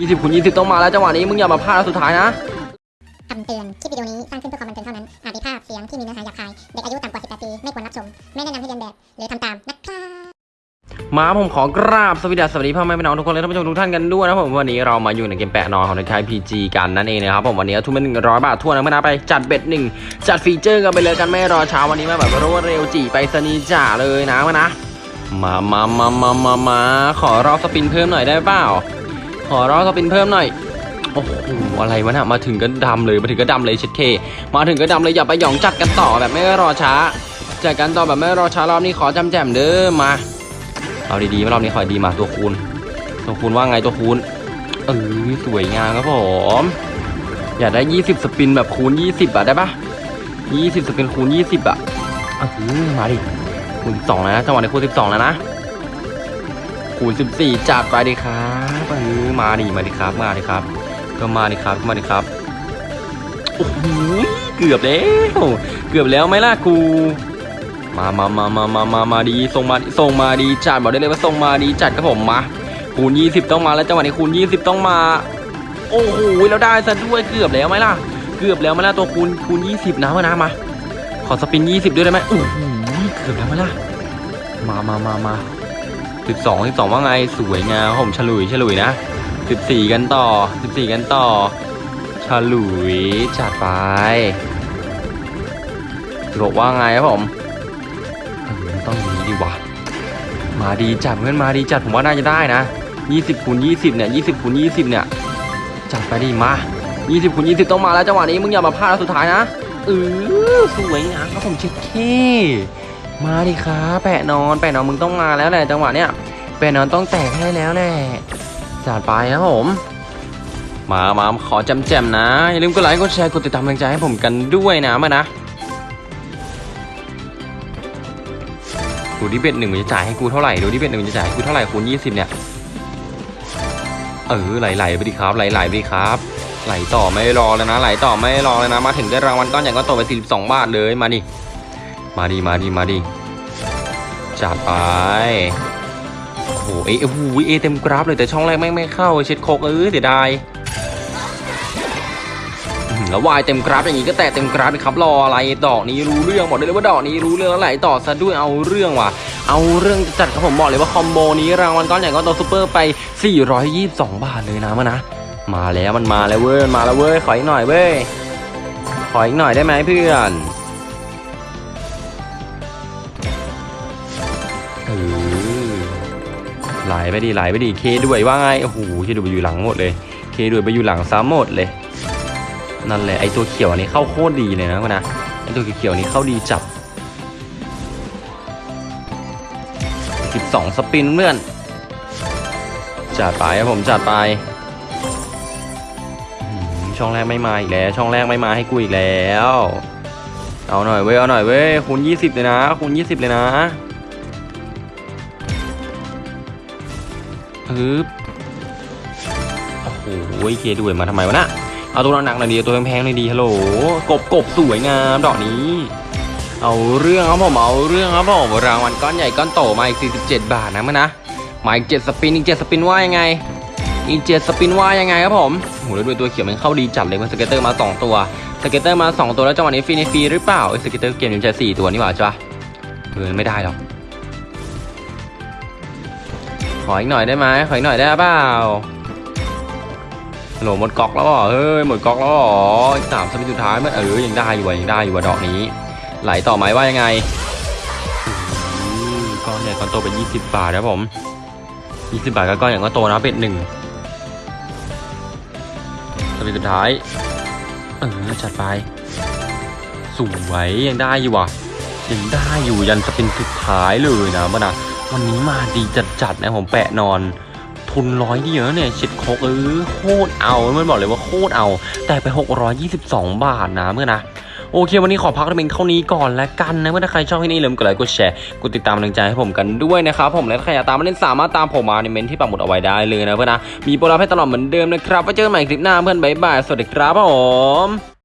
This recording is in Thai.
ยี่สิบคูณยี่สิบต้องมาแล้วจังหวะนี้มึงอย่ามาพลาดแล้วสุดท้ายนะคำเตือน คลิปวิดีโอนี้สร้างขึ้นเพื่อความบันเทิงเท่านั้น อาจมีภาพเสียงที่มีเนื้อหาหยาบคาย เด็กอายุต่ำกว่า 18 ปี ไม่ควรรับชม ไม่แนะนำให้เรียนแบบ หรือทำตามนะครับมาผมขอกราบสวัสดีสวัสดีพ่อแม่พี่น้องทุกคนและท่านผู้ชมทุกท่านกันด้วยนะครับผมวันนี้เรามาอยู่ในเกมแปะนอนของในค่าย PG กันนั่นเองนะครับผมวันนี้ทุนเป็นหนึ่งร้อยบาททั่วนะเมื่อนะไปจัดเบ็ดหนึ่งจัดฟีเจอร์กันไปเลยกันไม่รอเช้าวันนี้มาแบบรวดเร็วจีไปสนีย์จ่าเลยนะมานะมามามามามามาขอรอบสปินเพิ่มหน่อยได้เปล่า ขอรอบสปินเพิ่มหน่อยโอ้โหอะไรวะนี่ยมาถึงก็ดำเลยมาถึงก็ดำเลยเช็ดเค มาถึงก็ดำเลยอย่าไปหยองจัดกันต่อแบบไม่รอช้าจัดกันต่อแบบไม่รอช้ารอบนี้ขอจำแจมเด้อมาเอาดีๆรอบนี้ขอดีมาตัวคูณตัวคูณว่าไงตัวคูณเออสวยงามครับผมอยากได้ 20 สปินแบบคูณ 20อะได้ปะ20 สปินคูณ 20อะเออมาดิคูณ12แล้วนะจังหวะในคูณ12แล้วนะ คูณ14จัดไปดิครับมาดิมาดิครับ มาดิครับ ก็มาดิครับมาดิครับโอ้โหเกือบแล้วเกือบแล้วไหมล่ะกูมามามามามามามาดีส่งมาส่งมาดีจัดบอกได้เลยว่าส่งมาดีจัดครับผมมาคูณ20 ต้องมาแล้วจังหวะนี้คูณ20 ต้องมา โอ้โหแล้วได้ซะด้วยเกือบแล้วไหมล่ะ เกือบแล้วไหมล่ะตัวคูณคูณ20นะมานะมาขอสปิน 20 ด้วยได้ไหมโอ้โหเกือบแล้วไหมล่ะมามามามา 12 12ว่าไงสวยงามผมฉลุยฉลุยนะ14กันต่อ14กันต่อฉลุยจัดไปบอกว่าไงครับผมต้องอย่างนี้ดีวะมาดีจัดเพื่อนมาดีจัดผมว่าน่าจะได้นะ20คูณ20เนี่ย20คูณ20เนี่ยจัดไปดิมา20คูณ20ต้องมาแล้วจังหวะนี้มึงอย่ามาพลาดแล้วสุดท้ายนะเออสวยงามครับผมเช็ดเค มาดิครับแปะนอนแปะนอนมึงต้องมาแล้วแหละจังหวะเนี้ยแปะนอนต้องแตกให้แล้วแหละจัดไปครับผม มามาขอจำแจมนะอย่าลืมกดไลค์กดแชร์กดติดตามกำลังใจให้ผมกันด้วยนะมานะดูที่เบ็ดหนึ่งมันจะจ่ายให้กูเท่าไหร่ดูที่เบ็ดหนึ่งมันจะจ่ายให้กูเท่าไหร่คูณยี่สิบเนี่ยเออไหลๆไปดิครับไหลๆไปดิครับไหลต่อไม่รอเลยนะไหลต่อไม่รอเลยนะ มาถึงได้รางวัลก้อนใหญ่ก็โตไป 42 บาทเลยมาดิ มาดิมาดิมาดิจัดไปโอ้โหเอโอ้โหเอเต็มกราฟเลยแต่ช่องแรกไม่ไม่เข้าเช็ดโคกเออเสียดายแล้ววายเต็มกราฟอย่างนี้ก็แตะเต็มกราฟเลยครับรออะไรดอกนี้รู้เรื่องบอกได้เลยว่าดอกนี้รู้เรื่องแล้วไหลต่อซะด้วยเอาเรื่องว่ะ เอาเรื่องจัดครับผมบอกเลยว่าคอมโบนี้รางวัลก้อนใหญ่ก้อนโตซูเปอร์ไป 422 บาทเลยนะมันะมาแล้วมันมาแล้วเว้ยมาแล้วเว้ยขออีกหน่อยเว้ยขออีกหน่อยได้ไหมเพื่อน ไหลไปดิไหลไปดิเคด้วยว่าไงโอ้โหเคด้วยไปอยู่หลังหมดเลย เคด้วยไปอยู่หลังซ้ำหมดเลย นั่นแหละไอตัวเขียวอันนี้เข้าโคตรดีเลยนะนะไอตัวเขียวนี้เข้าดีจับ 12 สปินเพื่อนจัดไปครับผมจัดไปช่องแรกไม่มาอีกแล้ว ช่องแรกไม่มาให้กูอีกแล้ว เอาหน่อยเว้ยเอาหน่อยเว้ยคูณ20 เลยนะคูณ20 เลยนะ ปึ๊บโอ้โหเคด้วยมาทำไมวะนะเอาตัวหนักๆหน่อยดีตัวแพงๆหน่อยดีฮัลโหลกบกบสวยงามดอกนี้ เอาเรื่องครับผมเอาเรื่องครับผมรางวัลก้อนใหญ่ก้อนโตมาอีก 47 บาทนะมันนะมาอีก7 spin อีก7 spin ว่ายังไงอีก7 spin ว่ายังไงครับผมโหแล้วด้วยตัวเขียวมันเข้าดีจัดเลยมัน scatter มา 2 ตัว scatter มา 2 ตัวแล้วจังหวะนี้ฟรีในฟรีหรือเปล่าเอ้ย scatter เกมนี้มันใช้4ตัวนี่หว่าจ้ะเออไม่ได้หรอก ขออีกหน่อยได้ไหมขออีกหน่อยได้เปล่าโหลหมดกอกแล้วเหรอเฮ้ยหมดกอกแล้วเหรออีกสามสปิสุดท้ายมันเออยังได้อยู่อะยังได้อยู่อะดอกนี้ ไหลต่อไหมว่ายังไงอือก้อนใหญ่ก้อนโตเป็น 20 บาทนะครับผม20 บาทก็ก้อนใหญ่ก้อนโตนะเป็ดหนึ่งสปินสุดท้ายเออจัดไปสวยยังได้อยู่ว่ะยังได้อยู่ยัน spin สุดท้ายเลยนะมันนะ วันนี้มาดีจัดๆนะผมแปะนอนทุนร้อยเดียวเนี่ยเช็ดโคตรเออโคตรเอามันบอกเลยว่าโคตรเอา แต่ไป 622 บาทนะเพื่อนนะโอเค วันนี้ขอพักเพียงเท่านี้ก่อนแล้วกันนะเพื่อนถ้าใครชอบก็อย่าลืมกดไลค์กดแชร์กดติดตามกำลังใจให้ผมกันด้วยนะครับผมและใครอยากตามมาเล่นสามารถตามผมมาในเมนต์ที่ปักหมุดเอาไว้ได้เลยนะเพื่อนนะมีโปรลับให้ตลอดเหมือนเดิมนะครับไว้เจอกันใหม่คลิปหน้าเพื่อนบ๊ายบายสวัสดีครับผม